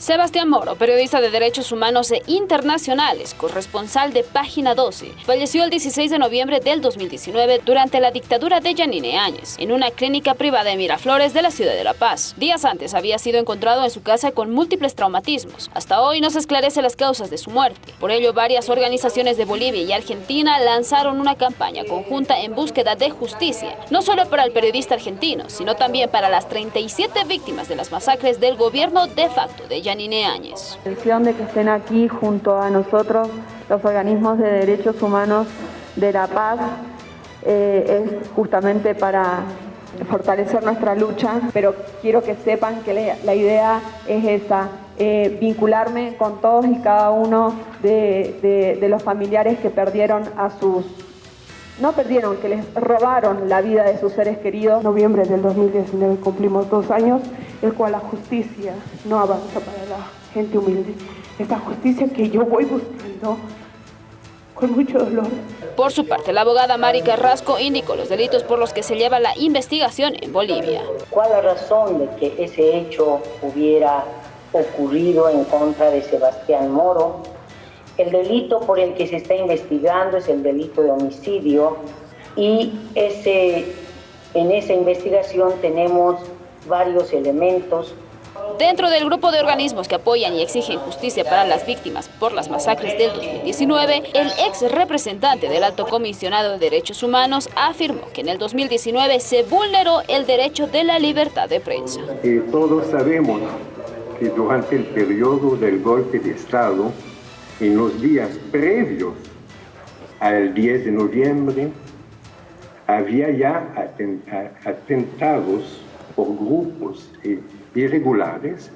Sebastián Moro, periodista de derechos humanos e internacionales, corresponsal de Página 12, falleció el 16 de noviembre del 2019 durante la dictadura de Yanine Áñez, en una clínica privada en Miraflores de la ciudad de La Paz. Días antes había sido encontrado en su casa con múltiples traumatismos. Hasta hoy no se esclarece las causas de su muerte. Por ello, varias organizaciones de Bolivia y Argentina lanzaron una campaña conjunta en búsqueda de justicia, no solo para el periodista argentino, sino también para las 37 víctimas de las masacres del gobierno de facto de Yanine Yanine Áñez. La intención de que estén aquí junto a nosotros los organismos de derechos humanos de La Paz eh, es justamente para fortalecer nuestra lucha, pero quiero que sepan que la, idea es esa, eh, vincularme con todos y cada uno de, de los familiares que perdieron a sus no perdieron, que les robaron la vida de sus seres queridos. En noviembre del 2019 cumplimos dos años, el cual la justicia no avanza para la gente humilde. Esta justicia que yo voy buscando con mucho dolor. Por su parte, la abogada Mari Carrasco indicó los delitos por los que se lleva la investigación en Bolivia. ¿Cuál la razón de que ese hecho hubiera ocurrido en contra de Sebastián Moro? El delito por el que se está investigando es el delito de homicidio y ese, en esa investigación tenemos varios elementos Dentro del grupo de organismos que apoyan y exigen justicia para las víctimas por las masacres del 2019, el ex representante del Alto Comisionado de Derechos Humanos afirmó que en el 2019 se vulneró el derecho de la libertad de prensa. Eh, todos sabemos que durante el periodo del golpe de Estado, en los días previos al 10 de noviembre, había ya atentados por grupos eh, irregulares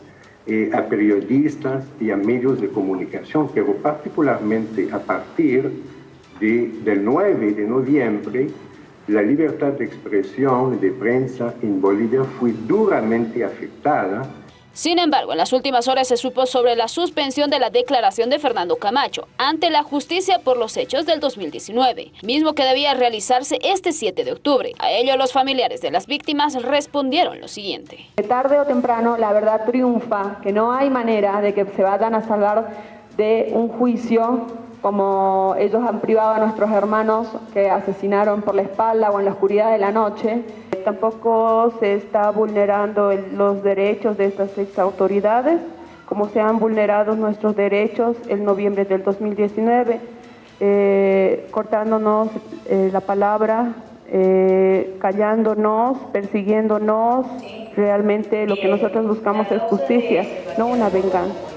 eh, a periodistas y a medios de comunicación, pero particularmente a partir de, del 9 de noviembre, la libertad de expresión y de prensa en Bolivia fue duramente afectada sin embargo, en las últimas horas se supo sobre la suspensión de la declaración de Fernando Camacho ante la justicia por los hechos del 2019, mismo que debía realizarse este 7 de octubre. A ello los familiares de las víctimas respondieron lo siguiente. Tarde o temprano la verdad triunfa, que no hay manera de que se vayan a salvar de un juicio como ellos han privado a nuestros hermanos que asesinaron por la espalda o en la oscuridad de la noche. Tampoco se está vulnerando los derechos de estas ex autoridades, como se han vulnerado nuestros derechos en noviembre del 2019, eh, cortándonos eh, la palabra, eh, callándonos, persiguiéndonos. Realmente lo que nosotros buscamos es justicia, no una venganza.